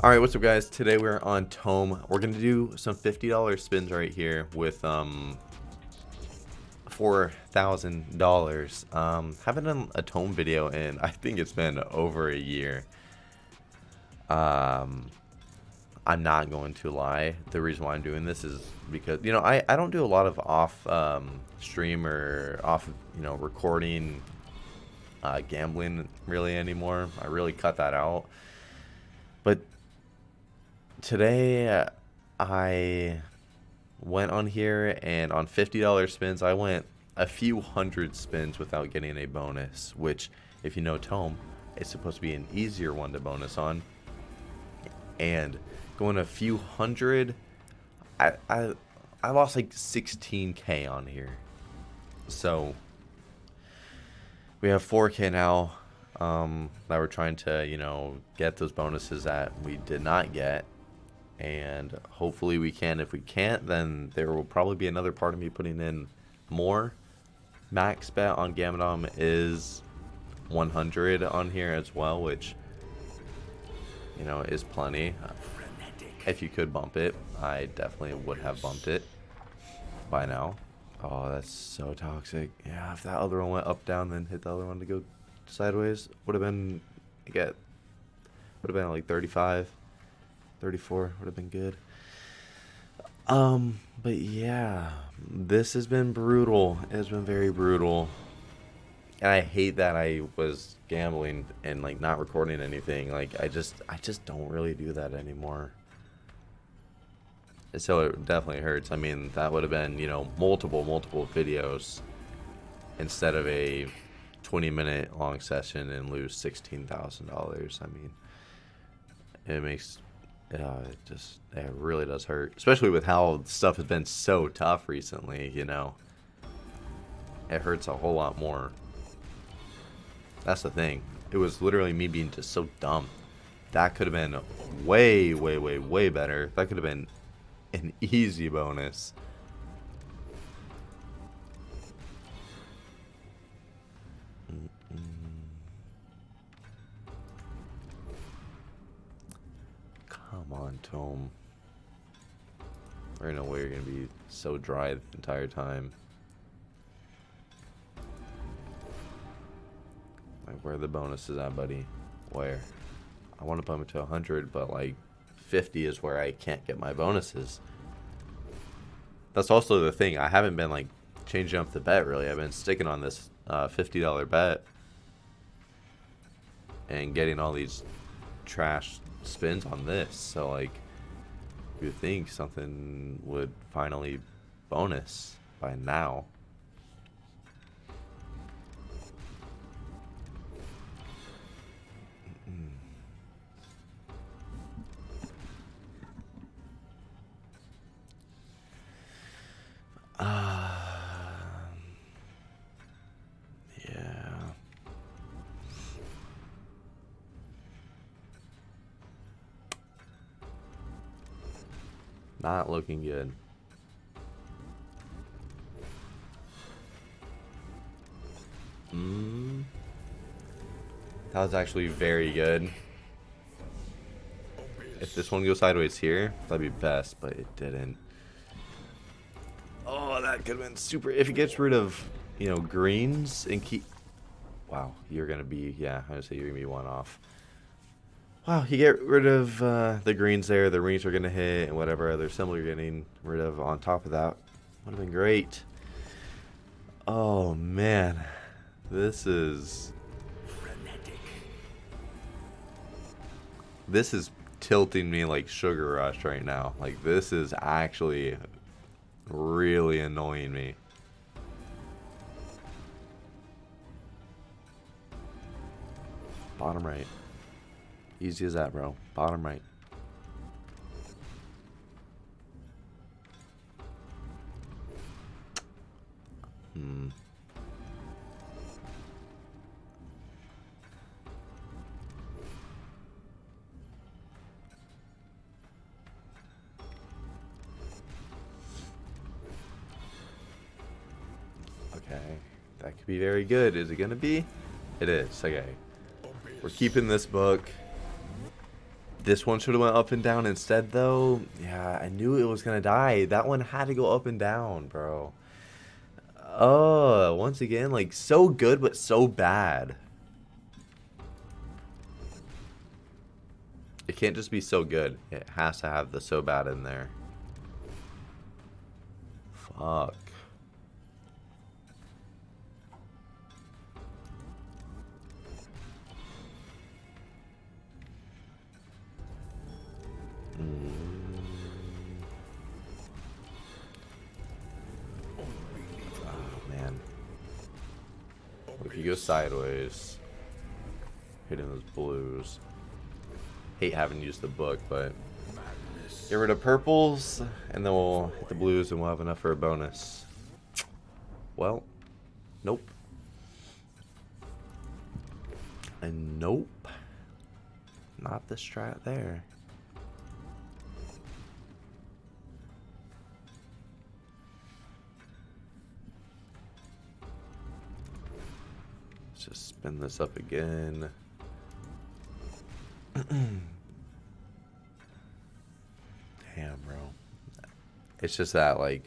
Alright, what's up guys? Today we're on Tome. We're going to do some $50 spins right here with um $4,000. Um, haven't done a Tome video in, I think it's been over a year. Um, I'm not going to lie. The reason why I'm doing this is because, you know, I, I don't do a lot of off um, stream or off, you know, recording uh, gambling really anymore. I really cut that out. But today I went on here and on $50 spins, I went a few hundred spins without getting a bonus, which if you know Tome, it's supposed to be an easier one to bonus on. And going a few hundred, I, I, I lost like 16k on here. So we have 4k now um, that we're trying to, you know, get those bonuses that we did not get and hopefully we can. If we can't, then there will probably be another part of me putting in more. Max bet on Gamdom is 100 on here as well, which, you know, is plenty. If you could bump it, I definitely would have bumped it by now. Oh, that's so toxic. Yeah, if that other one went up, down, then hit the other one to go sideways, would have been, get, would have been like 35. 34 would have been good. Um, but yeah, this has been brutal. It has been very brutal. And I hate that I was gambling and like not recording anything. Like I just I just don't really do that anymore. So it definitely hurts. I mean, that would have been, you know, multiple multiple videos instead of a 20 minute long session and lose $16,000. I mean, it makes yeah, it just it really does hurt, especially with how stuff has been so tough recently. You know, it hurts a whole lot more. That's the thing. It was literally me being just so dumb. That could have been way, way, way, way better. That could have been an easy bonus. On, Tome. There's no way you're gonna be so dry the entire time. Like, where the bonuses at, buddy? Where? I want to put it to 100, but like 50 is where I can't get my bonuses. That's also the thing. I haven't been like changing up the bet really. I've been sticking on this uh, $50 bet and getting all these trash spins on this. So like, you think something would finally bonus by now. Not looking good. Mm. That was actually very good. If this one goes sideways here, that'd be best, but it didn't. Oh, that could have been super. If it gets rid of, you know, greens and keep... Wow, you're going to be, yeah, I would say you're going to be one off. Wow, you get rid of uh, the greens there, the greens are going to hit, and whatever other symbol you're getting rid of on top of that. Would have been great. Oh, man. This is... Frenetic. This is tilting me like Sugar Rush right now. Like, this is actually really annoying me. Bottom right. Easy as that, bro. Bottom right. Hmm. Okay. That could be very good. Is it going to be? It is. Okay. We're keeping this book This one should have went up and down instead, though. Yeah, I knew it was going to die. That one had to go up and down, bro. Oh, once again, like, so good, but so bad. It can't just be so good. It has to have the so bad in there. Fuck. Oh, man. If you go sideways, hitting those blues. Hate having used the book, but get rid of purples, and then we'll hit the blues, and we'll have enough for a bonus. Well, nope. And nope. Not the strat there. Just spin this up again. Damn, bro. It's just that, like,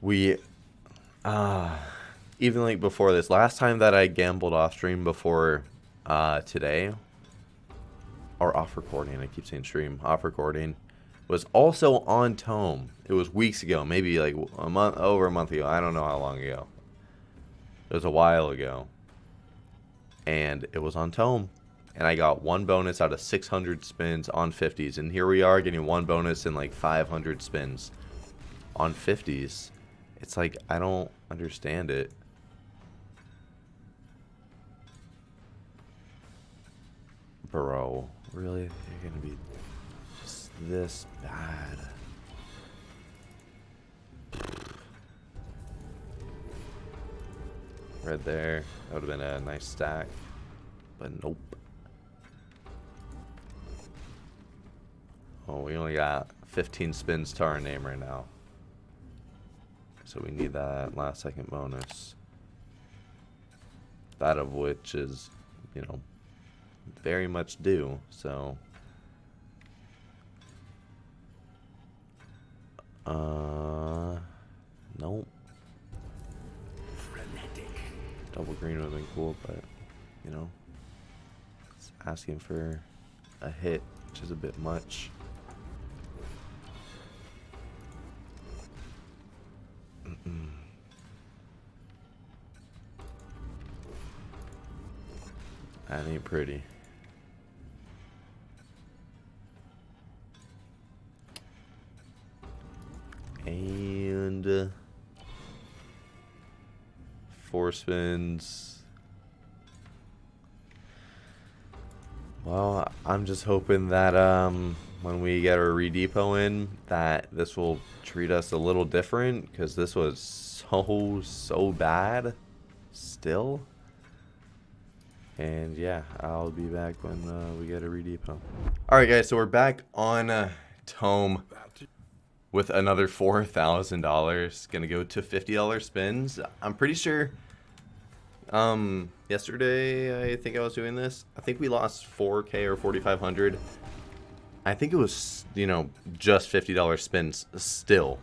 we, uh, even like before this, last time that I gambled off stream before uh, today, or off recording, I keep saying stream, off recording, was also on Tome. It was weeks ago, maybe like a month, over a month ago. I don't know how long ago. It was a while ago. And it was on Tome. And I got one bonus out of 600 spins on 50s. And here we are getting one bonus in like 500 spins on 50s. It's like, I don't understand it. Bro, really? You're gonna be just this bad. Right there. That would have been a nice stack. But nope. Oh, we only got 15 spins to our name right now. So we need that last second bonus. That of which is, you know, very much due. So. Uh, nope. Double green would have been cool, but, you know, it's asking for a hit, which is a bit much. That ain't pretty. And... Uh, four spins. Well, I'm just hoping that um, when we get our redepot in, that this will treat us a little different, because this was so, so bad still. And yeah, I'll be back when uh, we get a redepot. Alright guys, so we're back on uh, Tome with another $4,000. Gonna go to $50 spins. I'm pretty sure um, yesterday, I think I was doing this. I think we lost 4K or 4,500. I think it was, you know, just $50 spins still.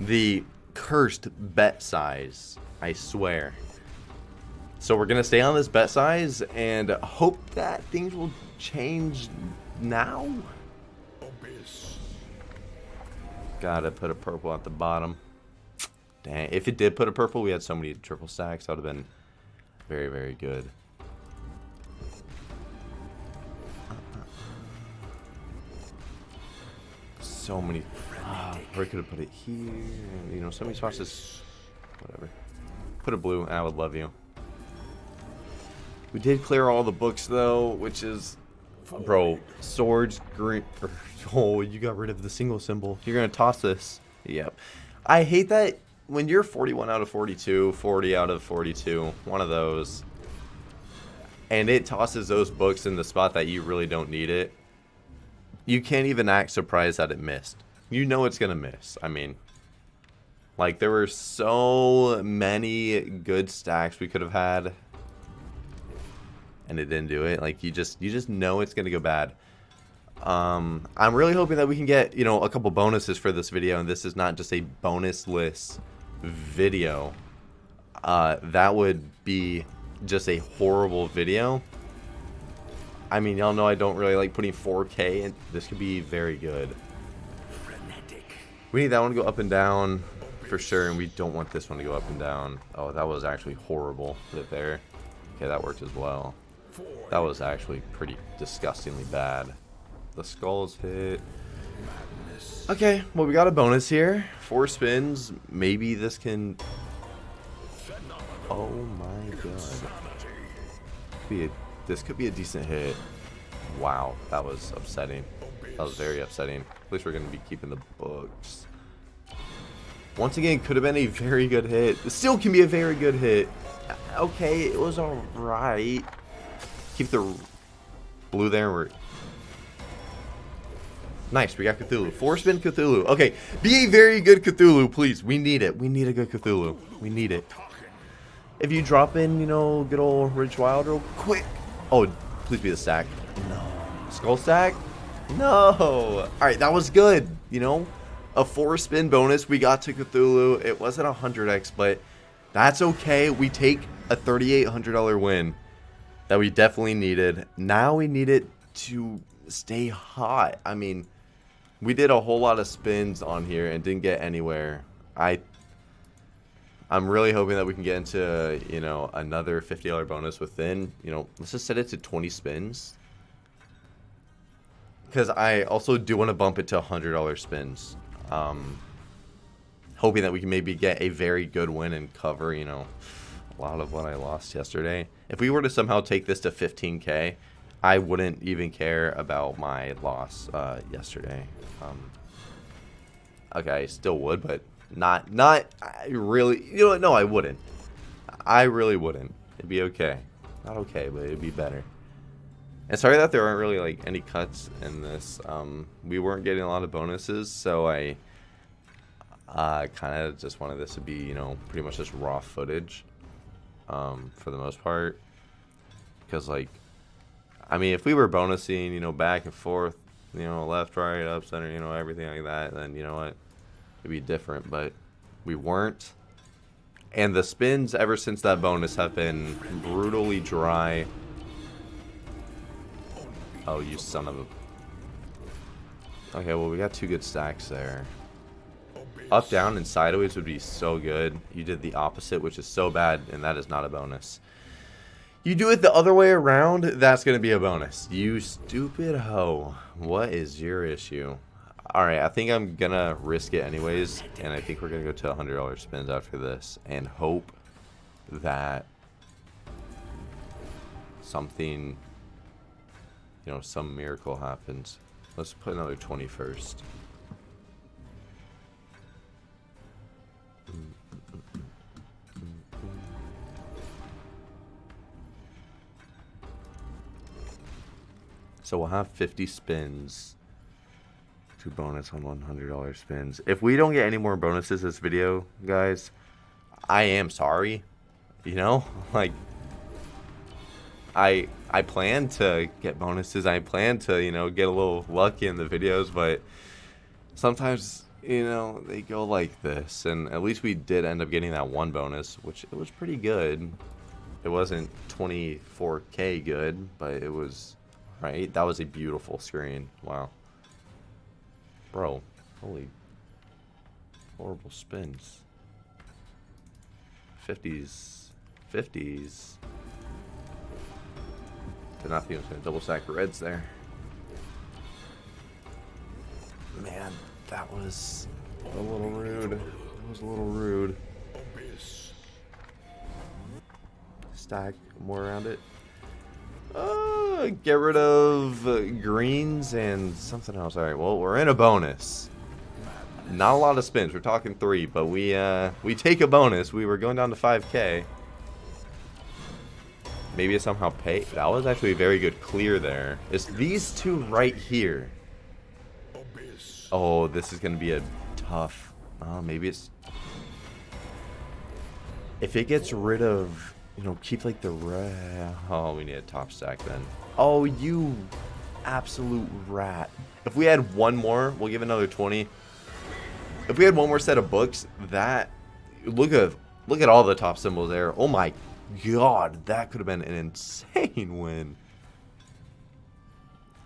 The cursed bet size, I swear. So we're to stay on this bet size and hope that things will change now. Gotta put a purple at the bottom. Dang, if it did put a purple, we had so many triple stacks, that would have been very, very good. So many. Uh, or I could have put it here. You know, so many spots is. Whatever. Put a blue, I would love you. We did clear all the books, though, which is. Bro, swords, green. Er, oh, you got rid of the single symbol. You're going to toss this. Yep. I hate that when you're 41 out of 42, 40 out of 42, one of those, and it tosses those books in the spot that you really don't need it, you can't even act surprised that it missed. You know it's going to miss. I mean, like, there were so many good stacks we could have had. And it didn't do it. Like you just you just know it's gonna go bad. Um, I'm really hoping that we can get you know a couple bonuses for this video, and this is not just a bonusless video. Uh, that would be just a horrible video. I mean, y'all know I don't really like putting 4K, and this could be very good. We need that one to go up and down for sure, and we don't want this one to go up and down. Oh, that was actually horrible. It there. Okay, that worked as well. That was actually pretty disgustingly bad. The skulls hit. Okay, well, we got a bonus here. Four spins. Maybe this can... Oh my god. Be a, this could be a decent hit. Wow, that was upsetting. That was very upsetting. At least we're going to be keeping the books. Once again, could have been a very good hit. still can be a very good hit. Okay, it was alright. Keep the blue there. We're Nice, we got Cthulhu. Four spin Cthulhu. Okay, be a very good Cthulhu, please. We need it. We need a good Cthulhu. We need it. If you drop in, you know, good old Rich Wilde real quick. Oh, please be the stack. No. Skull stack? No. Alright, that was good. You know, a four spin bonus. We got to Cthulhu. It wasn't a 100x, but that's okay. We take a $3,800 win that we definitely needed. Now we need it to stay hot. I mean, we did a whole lot of spins on here and didn't get anywhere. I I'm really hoping that we can get into, you know, another $50 bonus within, you know, let's just set it to 20 spins. Because I also do want to bump it to $100 spins. Um, hoping that we can maybe get a very good win and cover, you know, lot of what I lost yesterday. If we were to somehow take this to 15k, I wouldn't even care about my loss uh, yesterday. Um, okay, I still would, but not, not I really, you know what, no, I wouldn't. I really wouldn't. It'd be okay. Not okay, but it'd be better. And sorry that there aren't really like any cuts in this. Um, we weren't getting a lot of bonuses, so I uh, kind of just wanted this to be, you know, pretty much just raw footage um, for the most part. Because, like, I mean, if we were bonusing, you know, back and forth, you know, left, right, up, center, you know, everything like that, then, you know what, it'd be different. But we weren't. And the spins ever since that bonus have been brutally dry. Oh, you son of a... Okay, well, we got two good stacks there. Up, down, and sideways would be so good. You did the opposite, which is so bad, and that is not a bonus. You do it the other way around, that's going to be a bonus. You stupid hoe. What is your issue? Alright, I think I'm going to risk it anyways, and I think we're going to go to $100 spins after this, and hope that something you know, some miracle happens. Let's put another 20 first. So we'll have 50 spins. Two bonus on $100 spins. If we don't get any more bonuses this video, guys, I am sorry. You know? Like, I I plan to get bonuses. I plan to, you know, get a little lucky in the videos, but sometimes, you know, they go like this. And at least we did end up getting that one bonus, which it was pretty good. It wasn't 24k good, but it was, right? That was a beautiful screen. Wow. Bro, holy horrible spins. 50s. 50s. Did not think I was going to double stack reds there. Man, that was a little rude. That was a little rude. Stack more around it. Uh, get rid of uh, greens and something else. All right, well, we're in a bonus. Not a lot of spins. We're talking three, but we uh, we take a bonus. We were going down to 5k. Maybe it somehow pay. That was actually a very good clear there. It's these two right here. Oh, this is going to be a tough... Oh, maybe it's... If it gets rid of you know, keep like the red. Oh, we need a top stack then. Oh, you absolute rat. If we had one more, we'll give another 20. If we had one more set of books, that look at look at all the top symbols there. Oh my god, that could have been an insane win.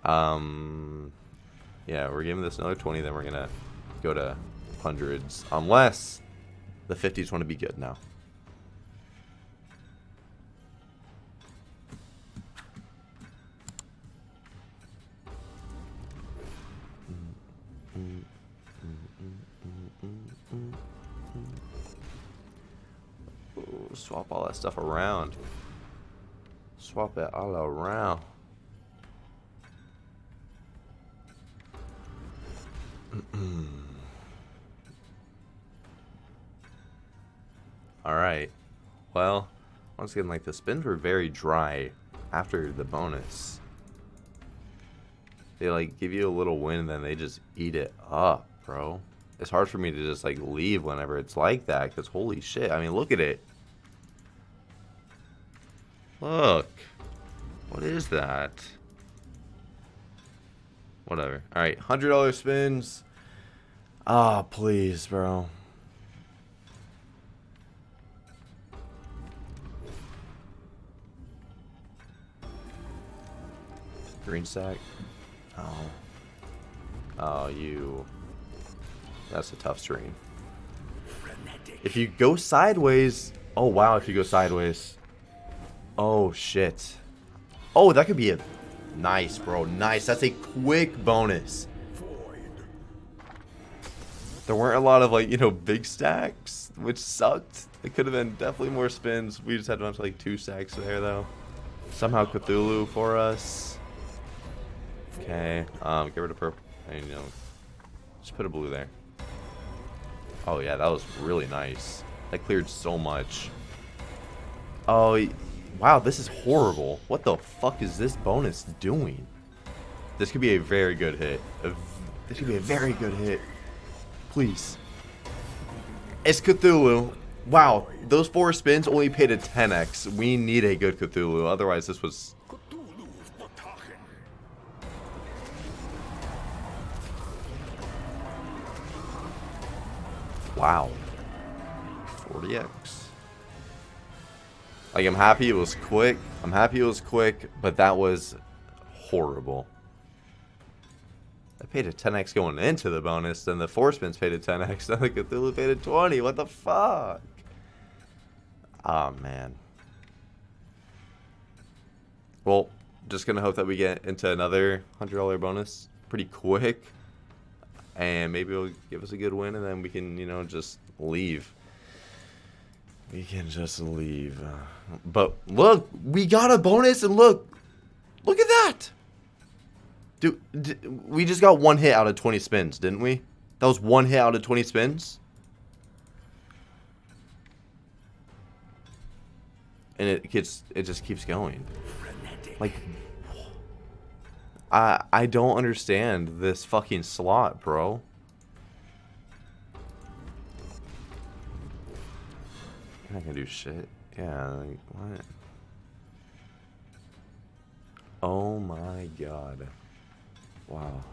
Um yeah, we're giving this another 20, then we're gonna go to hundreds. Unless the 50s want to be good now. Swap all that stuff around. Swap it all around. Alright. Well, once again, like, the spins were very dry after the bonus. They, like, give you a little win and then they just eat it up, bro. It's hard for me to just, like, leave whenever it's like that, because holy shit. I mean, look at it. Look. What is that? Whatever. Alright, $100 spins. Ah, oh, please, bro. Green sack. Oh. Oh, you. That's a tough screen. If you go sideways. Oh, wow, if you go sideways. Oh, shit. Oh, that could be a... Nice, bro. Nice. That's a quick bonus. There weren't a lot of, like, you know, big stacks, which sucked. It could have been definitely more spins. We just had a bunch of, like, two stacks there, though. Somehow Cthulhu for us. Okay. Um, get rid of purple. You know, just put a blue there. Oh, yeah, that was really nice. That cleared so much. Oh, wow, this is horrible. What the fuck is this bonus doing? This could be a very good hit. This could be a very good hit. Please. It's Cthulhu. Wow, those four spins only paid a 10x. We need a good Cthulhu, otherwise this was... Wow. 40x. Like, I'm happy it was quick. I'm happy it was quick, but that was horrible. I paid a 10x going into the bonus, then the four spins paid a 10x, then the Cthulhu paid a 20. What the fuck? Oh, man. Well, just gonna hope that we get into another $100 bonus pretty quick. And maybe it'll give us a good win, and then we can, you know, just leave. We can just leave. Uh, but look, we got a bonus, and look. Look at that. Dude, we just got one hit out of 20 spins, didn't we? That was one hit out of 20 spins? And it gets, it just keeps going. Like, I, I don't understand this fucking slot, bro. I can do shit. Yeah, like, what? Oh my god. Wow.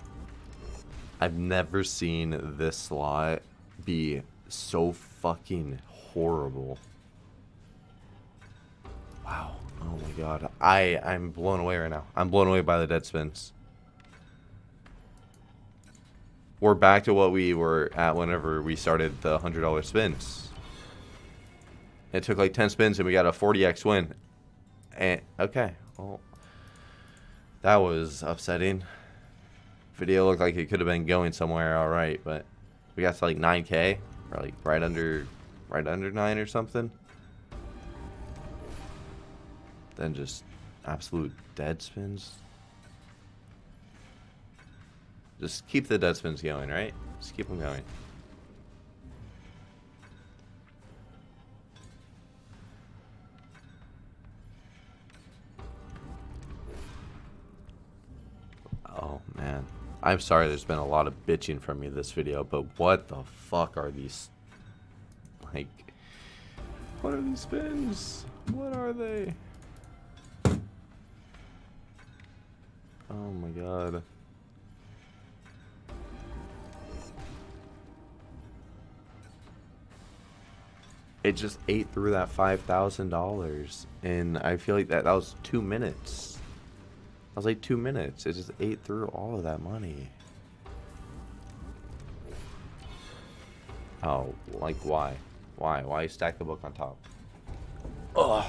I've never seen this slot be so fucking horrible. Wow. Oh my god. I, I'm blown away right now. I'm blown away by the dead spins. We're back to what we were at whenever we started the $100 spins. It took like 10 spins and we got a 40x win. And, okay. Well, that was upsetting video looked like it could have been going somewhere all right, but we got to like 9k, or like right under, right under 9 or something. Then just absolute dead spins. Just keep the dead spins going, right? Just keep them going. Oh, man. I'm sorry there's been a lot of bitching from me this video, but what the fuck are these... Like... What are these spins? What are they? Oh my god. It just ate through that $5,000. And I feel like that, that was two minutes. That was like two minutes. It just ate through all of that money. Oh, like why? Why? Why stack the book on top? Ugh.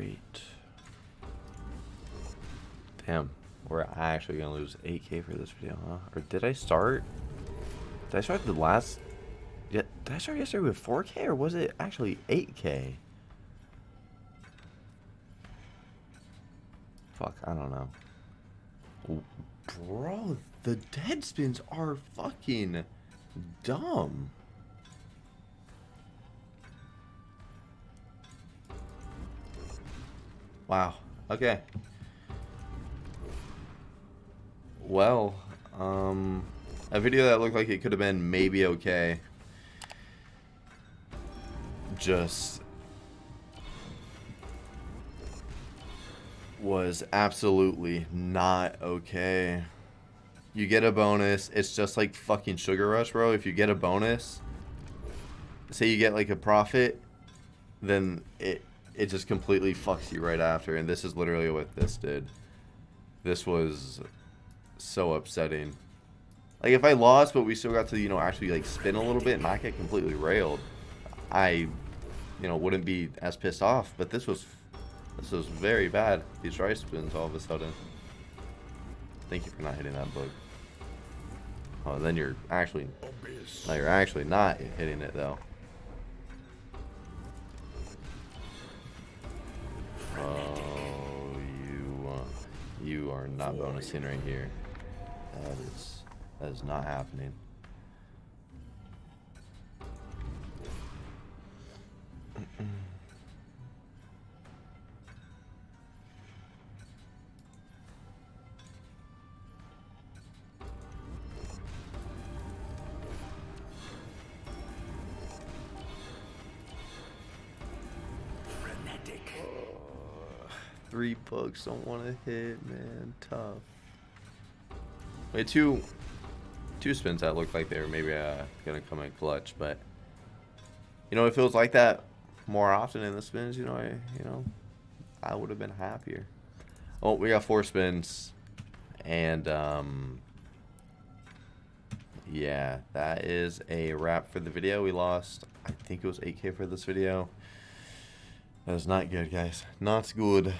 Great. Damn, we're actually gonna lose 8k for this video, huh? Or did I start? Did I start the last... Yeah, did I start yesterday with 4k or was it actually 8k? Fuck, I don't know. Bro, the dead spins are fucking dumb. Wow. Okay. Well, um, a video that looked like it could have been maybe okay. Just was absolutely not okay. You get a bonus. It's just like fucking Sugar Rush, bro. If you get a bonus, say you get like a profit, then it it just completely fucks you right after. And this is literally what this did. This was so upsetting. Like if I lost, but we still got to you know actually like spin a little bit and not get completely railed, I, you know, wouldn't be as pissed off. But this was this was very bad. These dry spins all of a sudden. Thank you for not hitting that bug. Oh, then you're actually... No, you're actually not hitting it, though. You are not bonusing right here. That is... That is not happening. Three bucks don't want to hit, man. Tough. Had two, two spins that looked like they were maybe uh, gonna come in clutch, but you know, if it was like that more often in the spins, you know, I, you know, I would have been happier. Oh, we got four spins, and um, yeah, that is a wrap for the video. We lost, I think it was 8k for this video. That is not good, guys. Not good.